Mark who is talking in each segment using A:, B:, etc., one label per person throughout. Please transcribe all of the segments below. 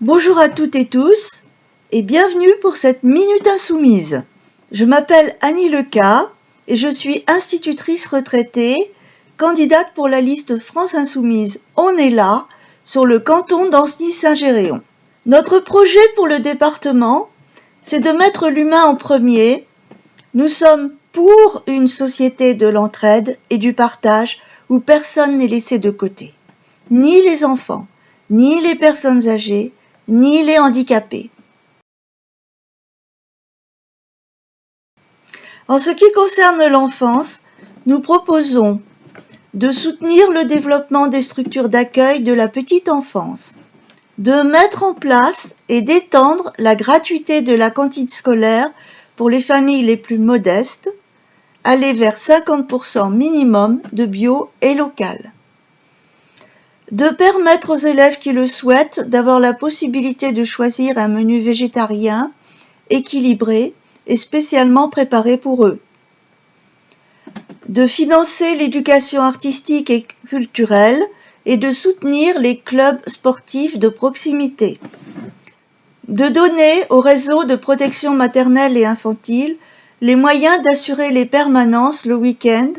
A: Bonjour à toutes et tous et bienvenue pour cette Minute Insoumise. Je m'appelle Annie Leca et je suis institutrice retraitée, candidate pour la liste France Insoumise On est là sur le canton d'Ancenis-Saint-Géréon. Notre projet pour le département, c'est de mettre l'humain en premier. Nous sommes pour une société de l'entraide et du partage où personne n'est laissé de côté, ni les enfants, ni les personnes âgées, ni les handicapés. En ce qui concerne l'enfance, nous proposons de soutenir le développement des structures d'accueil de la petite enfance, de mettre en place et d'étendre la gratuité de la cantine scolaire pour les familles les plus modestes, aller vers 50% minimum de bio et local de permettre aux élèves qui le souhaitent d'avoir la possibilité de choisir un menu végétarien équilibré et spécialement préparé pour eux, de financer l'éducation artistique et culturelle et de soutenir les clubs sportifs de proximité, de donner au réseau de protection maternelle et infantile les moyens d'assurer les permanences le week-end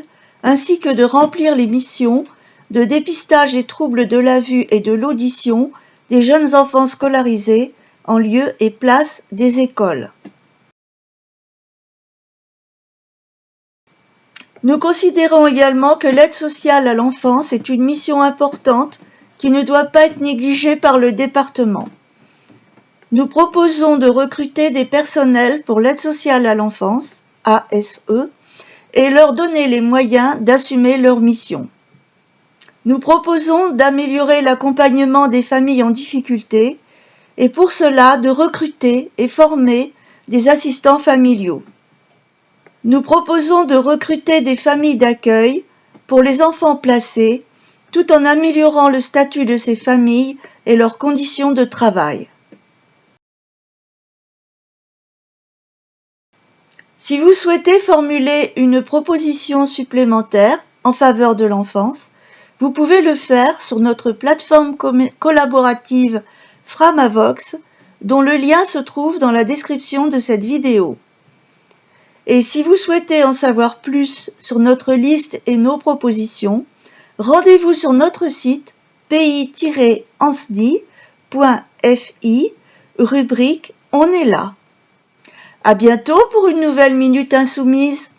A: ainsi que de remplir les missions de dépistage des troubles de la vue et de l'audition des jeunes enfants scolarisés en lieu et place des écoles. Nous considérons également que l'aide sociale à l'enfance est une mission importante qui ne doit pas être négligée par le département. Nous proposons de recruter des personnels pour l'aide sociale à l'enfance, ASE, et leur donner les moyens d'assumer leur mission. Nous proposons d'améliorer l'accompagnement des familles en difficulté et pour cela de recruter et former des assistants familiaux. Nous proposons de recruter des familles d'accueil pour les enfants placés tout en améliorant le statut de ces familles et leurs conditions de travail. Si vous souhaitez formuler une proposition supplémentaire en faveur de l'enfance, vous pouvez le faire sur notre plateforme collaborative Framavox, dont le lien se trouve dans la description de cette vidéo. Et si vous souhaitez en savoir plus sur notre liste et nos propositions, rendez-vous sur notre site pays-ansdi.fi, rubrique On est là. À bientôt pour une nouvelle Minute Insoumise.